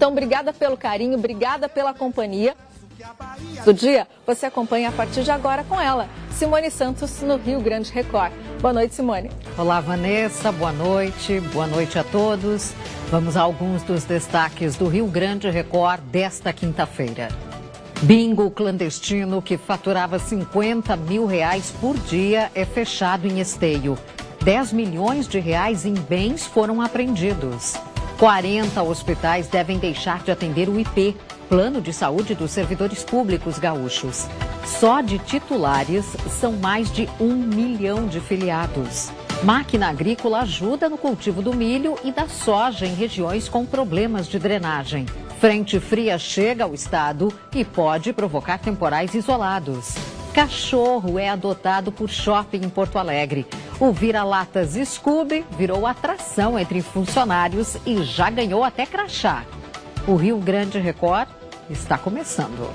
Então, obrigada pelo carinho, obrigada pela companhia. Do dia, você acompanha a partir de agora com ela, Simone Santos, no Rio Grande Record. Boa noite, Simone. Olá, Vanessa, boa noite, boa noite a todos. Vamos a alguns dos destaques do Rio Grande Record desta quinta-feira. Bingo clandestino que faturava 50 mil reais por dia é fechado em esteio. 10 milhões de reais em bens foram apreendidos. 40 hospitais devem deixar de atender o IP, Plano de Saúde dos Servidores Públicos Gaúchos. Só de titulares são mais de um milhão de filiados. Máquina agrícola ajuda no cultivo do milho e da soja em regiões com problemas de drenagem. Frente fria chega ao estado e pode provocar temporais isolados. Cachorro é adotado por shopping em Porto Alegre. O vira-latas Scooby virou atração entre funcionários e já ganhou até crachá. O Rio Grande Record está começando.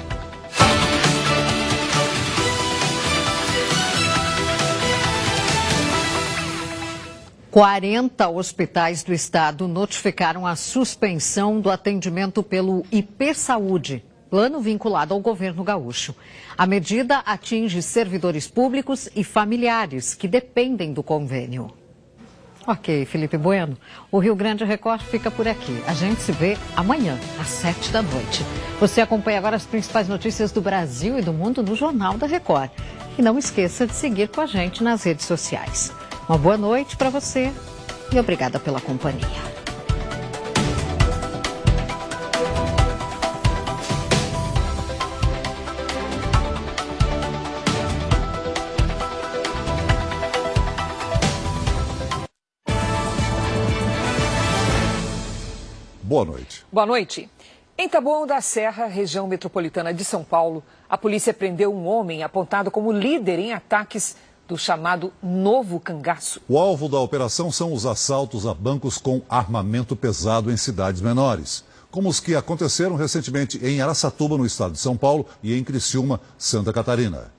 40 hospitais do estado notificaram a suspensão do atendimento pelo IP Saúde, plano vinculado ao governo gaúcho. A medida atinge servidores públicos e familiares que dependem do convênio. Ok, Felipe Bueno. O Rio Grande Record fica por aqui. A gente se vê amanhã, às sete da noite. Você acompanha agora as principais notícias do Brasil e do mundo no Jornal da Record. E não esqueça de seguir com a gente nas redes sociais. Uma boa noite para você e obrigada pela companhia. Boa noite. Boa noite. Em Taboão da Serra, região metropolitana de São Paulo, a polícia prendeu um homem apontado como líder em ataques do chamado novo cangaço. O alvo da operação são os assaltos a bancos com armamento pesado em cidades menores, como os que aconteceram recentemente em Araçatuba, no estado de São Paulo, e em Criciúma, Santa Catarina.